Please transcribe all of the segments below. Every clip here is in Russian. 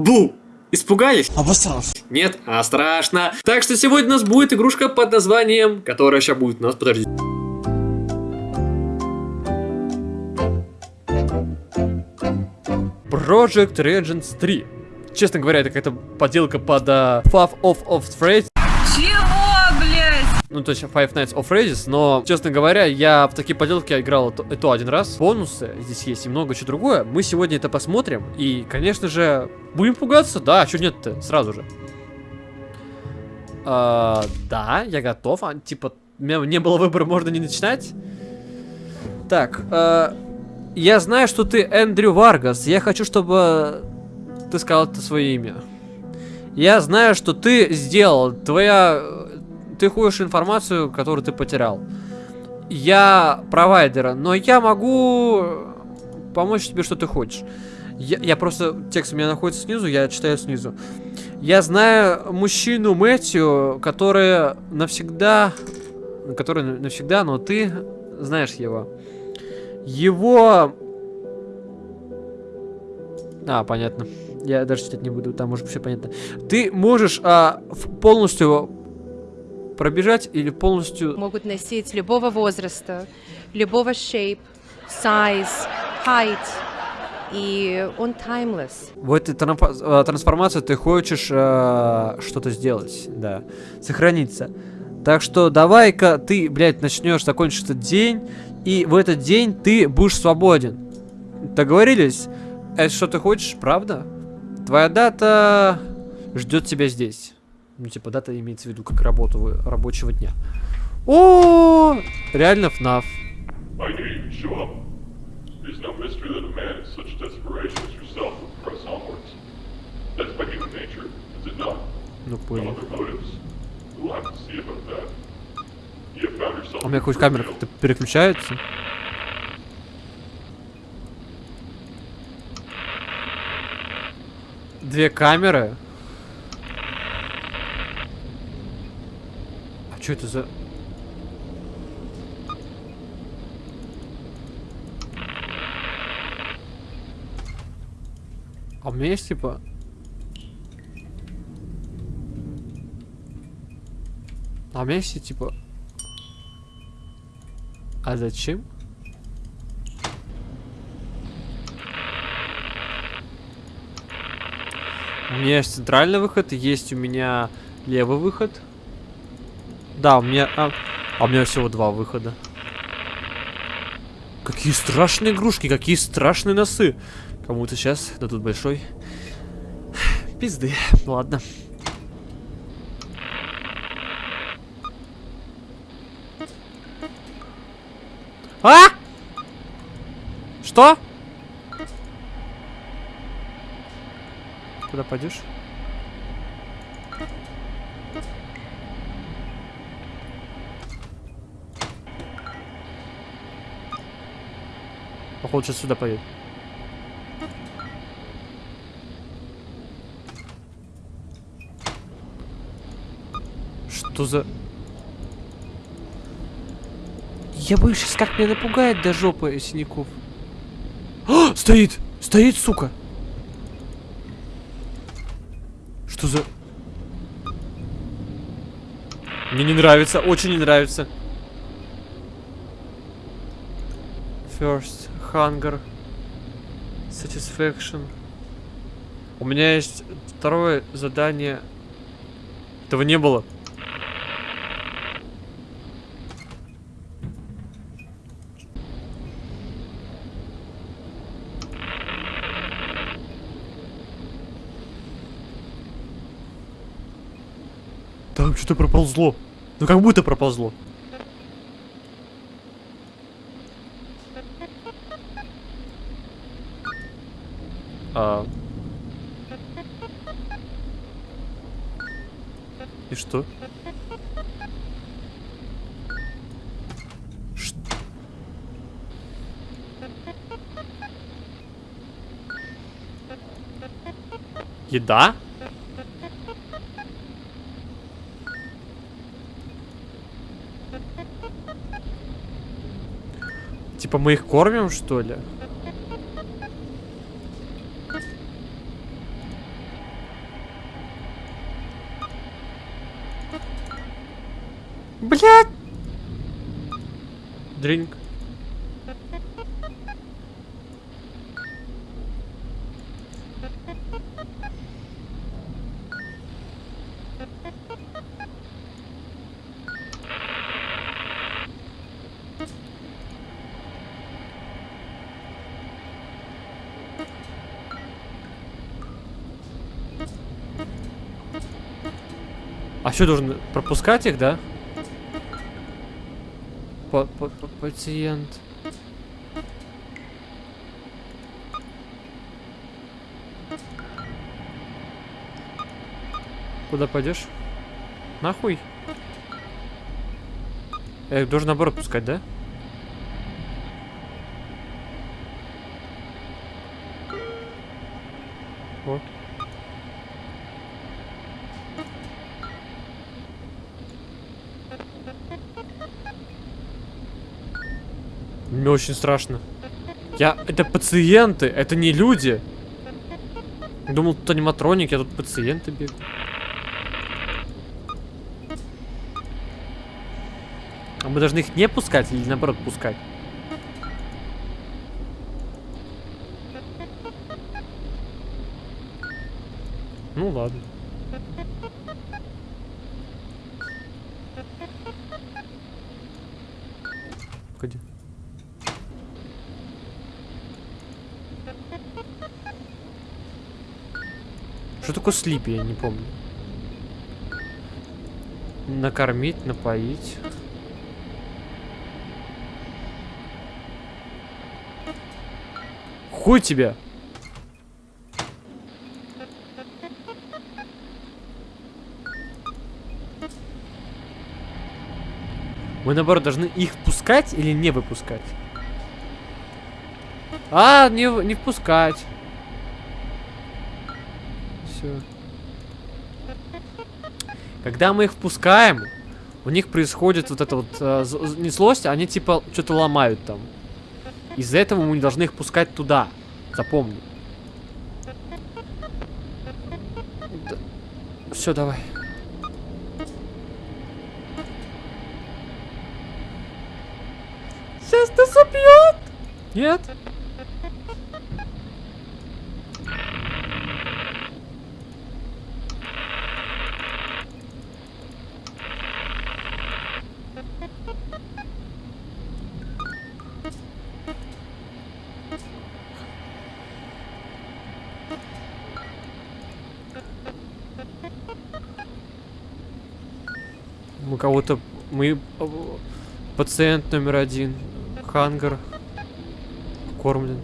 Бу! Испугались? Обосрался. Нет? А страшно. Так что сегодня у нас будет игрушка под названием, которая сейчас будет у нас, подождите. Project Regents 3. Честно говоря, это какая-то подделка под uh, Five of of Freight. Ну, то есть Five Nights of Freddy's, но, честно говоря, я в такие поделки играл то, то один раз. Бонусы здесь есть и много чего другое. Мы сегодня это посмотрим, и, конечно же, будем пугаться, да, а что нет-то, сразу же. А, да, я готов, а, типа, у меня не было выбора, можно не начинать. Так, а, я знаю, что ты Эндрю Варгас, я хочу, чтобы ты сказал это свое имя. Я знаю, что ты сделал, твоя ты ходишь информацию, которую ты потерял. Я провайдер, но я могу помочь тебе, что ты хочешь. Я, я просто... Текст у меня находится снизу, я читаю снизу. Я знаю мужчину Мэтью, который навсегда... Который навсегда, но ты знаешь его. Его... А, понятно. Я даже читать не буду, там может все понятно. Ты можешь а, полностью пробежать или полностью... Могут носить любого возраста, любого shape, size, height. И он timeless. В этой э, трансформации ты хочешь э, что-то сделать, да, сохраниться. Так что давай-ка ты, блядь, начнешь, закончить этот день, и в этот день ты будешь свободен. Договорились? Это что ты хочешь, правда? Твоя дата ждет тебя здесь. Ну, типа, дата имеется в виду как работу рабочего дня. О, реально FNAF. Ну, понял. А у меня хоть камера как-то переключается. Две камеры. Что это за... А у меня есть типа... А у меня есть типа... А зачем? У меня есть центральный выход, есть у меня левый выход. Да, у меня... А, а у меня всего два выхода. Какие страшные игрушки, какие страшные носы. Кому-то сейчас дадут большой... Пизды. Ладно. А? Что? Куда пойдешь? Походу, сейчас сюда поедет. Что за... Я боюсь, сейчас как меня напугает до жопы синяков. А, стоит! Стоит, сука! Что за... Мне не нравится, очень не нравится. First. Hunger. Satisfaction. У меня есть второе задание. Этого не было. Там что-то проползло. Ну как будто проползло. Да. Типа мы их кормим, что ли? Блять! Дринк. Что, должен пропускать их, да? Па- па- па- Пациент. Куда пойдешь? Нахуй. Я их должен наоборот пускать, да? Вот. Мне очень страшно. Я... Это пациенты, это не люди. Думал, тут аниматроники, а тут пациенты бегают. А мы должны их не пускать или наоборот пускать? Ну ладно. Что такое слипи, я не помню. Накормить, напоить. Хуй тебе! Мы наоборот должны их впускать или не выпускать? А, не, не впускать. Все. Когда мы их впускаем, у них происходит вот это вот э, не злость, а они типа что-то ломают там. Из-за этого мы не должны их пускать туда. Запомни. Все, давай. Сейчас нас убьет. Нет? Мы кого-то... Мы... э, Пациент номер один. Хангар. Кормлен.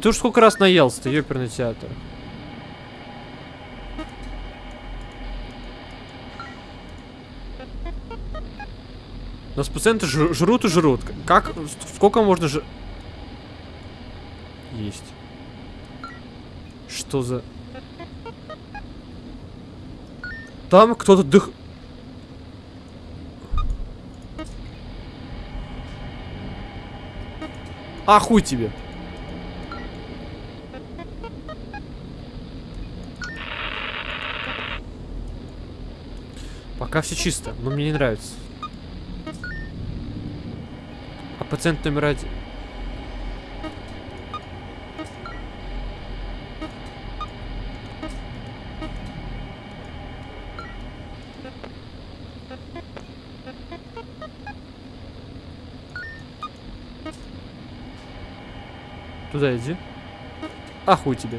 Ты уж сколько раз наелся-то, ёперный театр. У нас пациенты жр- жрут и жрут. Как? Сколько можно ж... Есть. Что за... Там кто-то дых... А хуй тебе. Пока все чисто, но мне не нравится. А пациент номер один... Туда иди. А хуй тебе.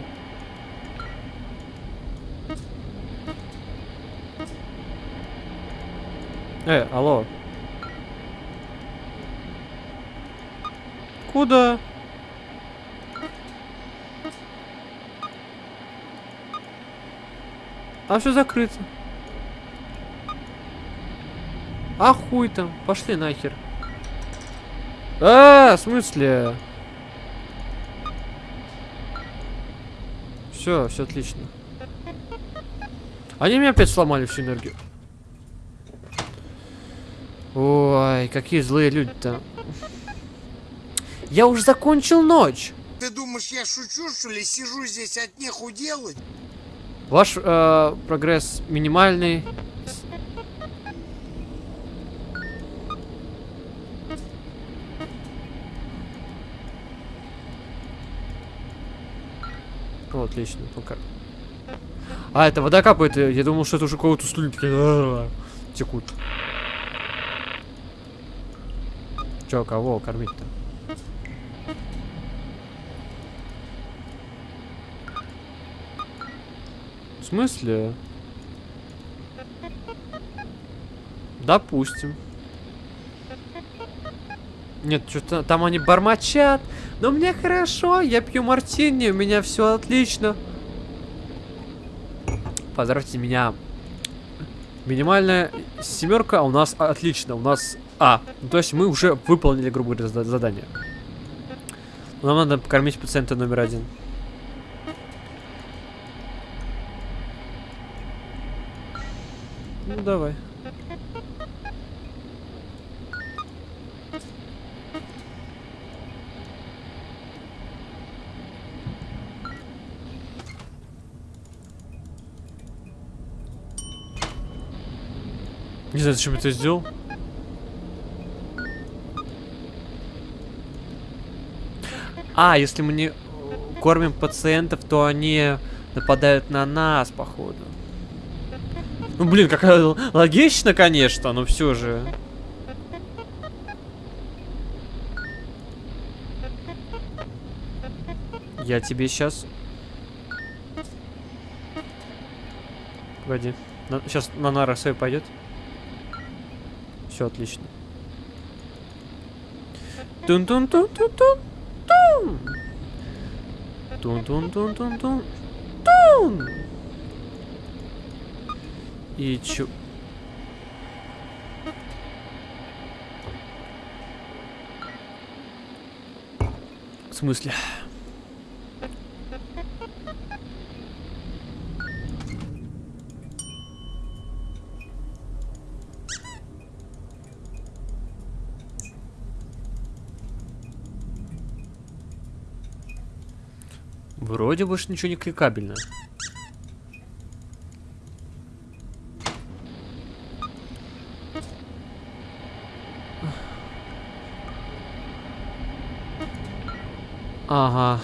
Э, алло. Куда? А все закрыто. А хуй там, пошли нахер. А, в смысле? Все, все отлично. Они мне опять сломали всю энергию. Ой, какие злые люди-то. Я уже закончил ночь. Ты думаешь, я шучу, что ли? Сижу здесь от неху делать? Ваш э, прогресс минимальный. Отлично, пока. А, это вода капает, я думал, что это уже кого-то слюнки текут. Чё, кого кормить-то? В смысле? Допустим. Нет, что-то там они бормочат. Но мне хорошо, я пью мартини, у меня все отлично. Поздравьте меня. Минимальная семерка, у нас отлично, у нас А. Ну, то есть мы уже выполнили, грубо говоря, зада- задание. Нам надо покормить пациента номер один. Ну, давай. Знаю, зачем это сделал. А, если мы не кормим пациентов, то они нападают на нас, походу. Ну, блин, какая л- логично, конечно, но все же. Я тебе сейчас... Погоди. сейчас на нара пойдет. Все отлично. Тун-тун-тун-тун-тун-тун! Тун-тун-тун-тун-тун-тун! И чё... В смысле? Вроде больше ничего не кликабельно. Ага.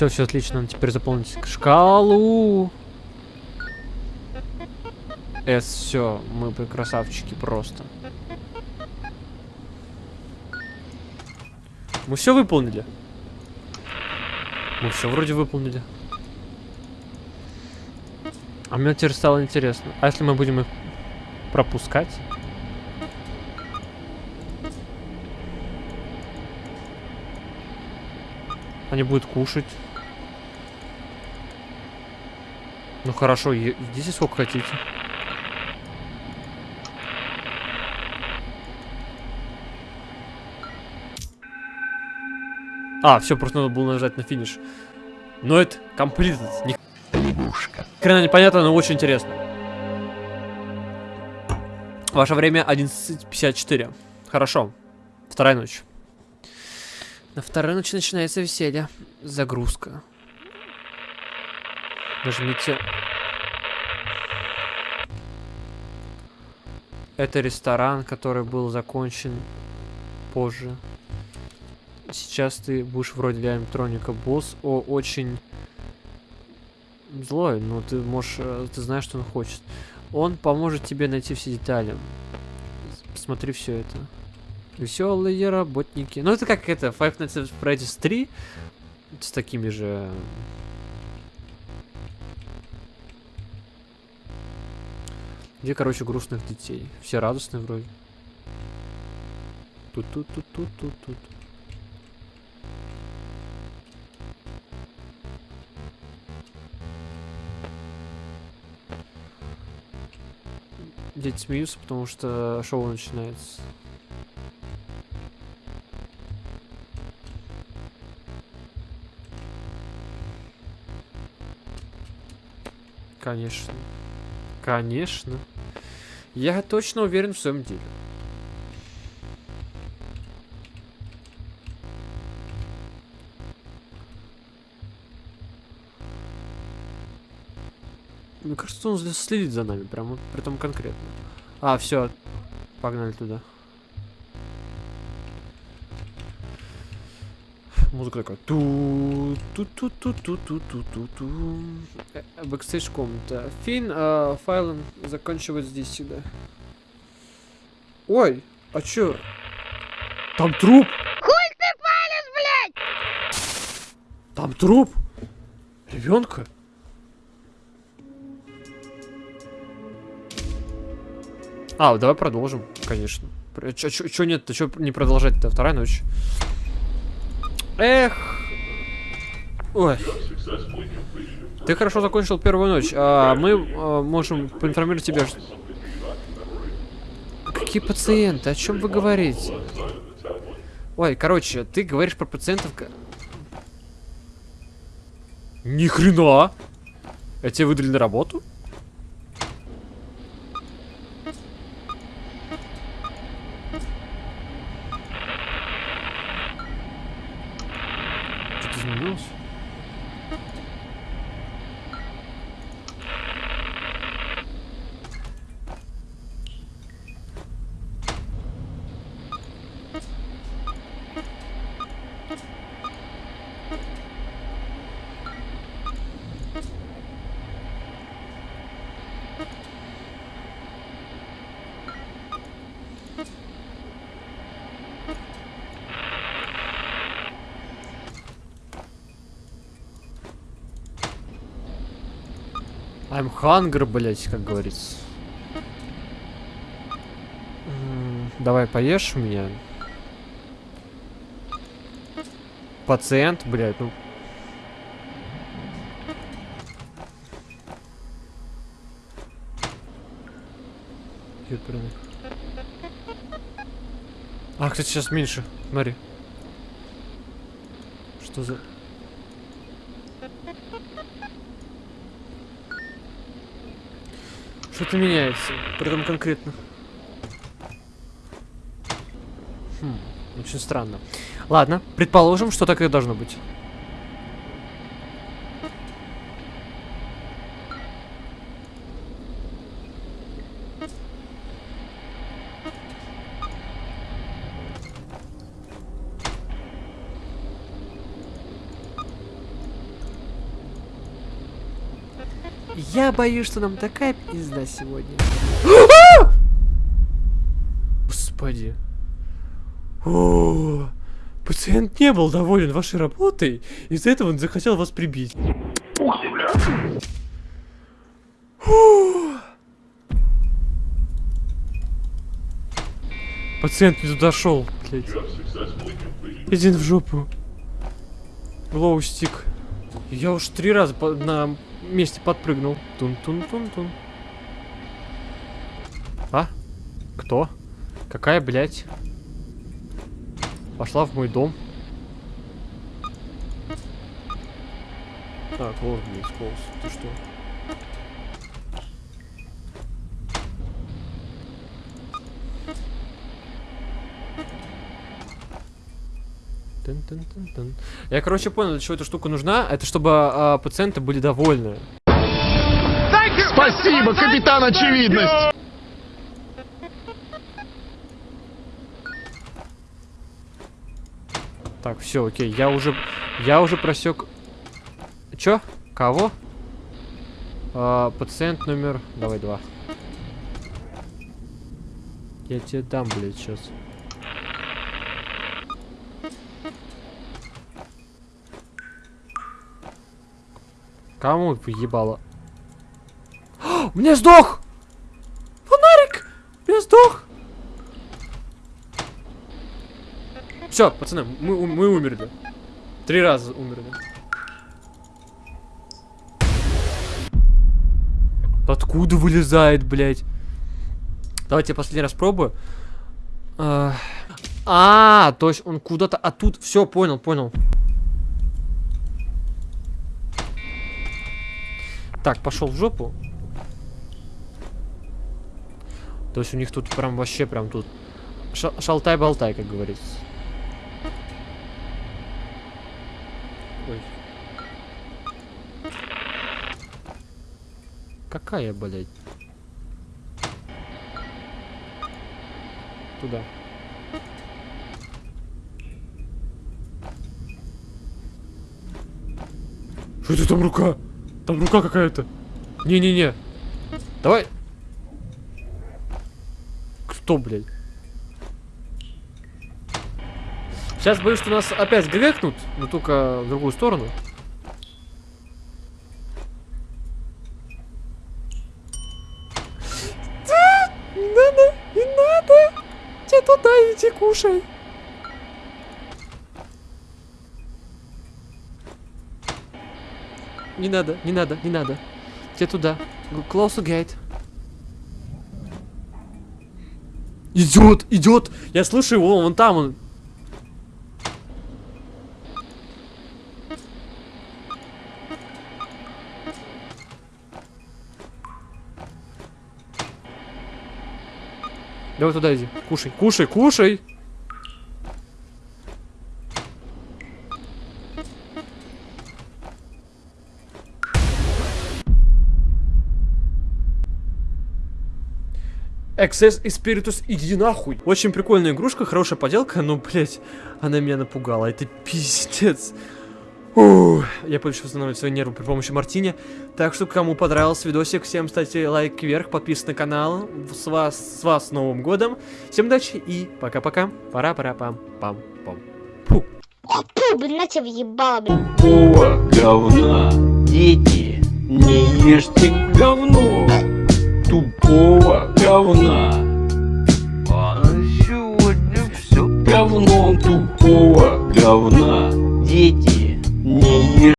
Все, все отлично, надо теперь заполнить шкалу. С, все, мы красавчики просто. Мы все выполнили. Мы все вроде выполнили. А мне теперь стало интересно. А если мы будем их пропускать? Они будут кушать. Ну хорошо, идите сколько хотите. А, все, просто надо было нажать на финиш. Но это completed. Ни хрена непонятно, но очень интересно. Ваше время 11.54. Хорошо. Вторая ночь. На второй ночи начинается веселье. Загрузка. Нажмите. Это ресторан, который был закончен позже. Сейчас ты будешь вроде для электроника. Босс о, очень злой, но ты можешь, э, ты знаешь, что он хочет. Он поможет тебе найти все детали. Посмотри все это. Веселые работники. Ну, это как это, Five Nights at Freddy's 3 с такими же... Где, короче, грустных детей? Все радостные вроде. Тут-тут-тут-тут-тут-тут. Дети смеются, потому что шоу начинается. Конечно. Конечно. Я точно уверен в своем деле. Мне кажется, он следит за нами, прям вот, притом конкретно. А, все, погнали туда. Музыка такая. Ту ту ту ту ту ту ту ту ту Бэкстейдж комната. Фин, а, файлом заканчивать здесь всегда. Ой, а чё? Там труп! Хуй ты палишь, блядь! Там труп! Ребенка? А, давай продолжим, конечно. Чё, чё, чё нет-то, чё не продолжать-то? Вторая ночь. Эх. Ой. Ты хорошо закончил первую ночь. А мы а, можем поинформировать тебя, что... Какие пациенты? О чем вы говорите? Ой, короче, ты говоришь про пациентов... Ни хрена! А тебе выдали на работу? Что-то изменилось? I'm hunger, блять, как говорится. Давай поешь меня. Пациент, блядь, ну. А, кстати, сейчас меньше. Смотри. Что за... Что-то меняется, притом конкретно. Хм, очень странно. Ладно, предположим, что так и должно быть. Боюсь, что нам такая пизда сегодня. Господи. Пациент не был доволен вашей работой, из-за этого он захотел вас прибить. Пациент не туда шел, блядь. В жопу. Глоу стик. Я уж три раза по- на месте подпрыгнул. Тун-тун-тун-тун. А? Кто? Какая, блядь? Пошла в мой дом. Так, блядь, полз. Ты что? Я, короче, понял, для чего эта штука нужна. Это чтобы а, пациенты были довольны. Спасибо, капитан Очевидность! Так, все, окей. Я уже, я уже просек. Чё? Кого? А, пациент номер. Давай два. Я тебе дам, блядь, сейчас. Кому поебало? У меня сдох! Фонарик! Меня сдох! Все, пацаны, мы, мы умерли. Три раза умерли. Откуда вылезает, блядь? Давайте я последний раз пробую. А, а, то есть он куда-то... А тут... Все, понял, понял. Так, пошел в жопу. То есть у них тут прям вообще прям тут ша- шалтай-болтай, как говорится. Ой. Какая, блядь? Туда. Что это там рука? Там рука какая-то. Не-не-не. Давай. Кто, блядь? Сейчас боюсь, что нас опять грекнут, но только в другую сторону. Не надо, не надо. Тебе туда иди, кушай. Не надо, не надо, не надо. Тебе туда. Close gate. Идет, идет. Я слышу его, вон там он. Давай туда иди. Кушай, кушай, кушай. Excess и Spiritus, иди нахуй. Очень прикольная игрушка, хорошая поделка, но, блять, она меня напугала. Это пиздец. Ух, я буду еще восстанавливать свои нервы при помощи Мартини. Так что, кому понравился видосик, всем ставьте лайк вверх, подписывайтесь на канал. С вас, с вас с Новым Годом. Всем удачи и пока-пока. Пора-пора-пам-пам-пам. Фу. Фу, блин, на тебя въебало, блин. О, говна, дети, не ешьте говно, тупого говна. А на сегодня все говно тупого говна, дети, не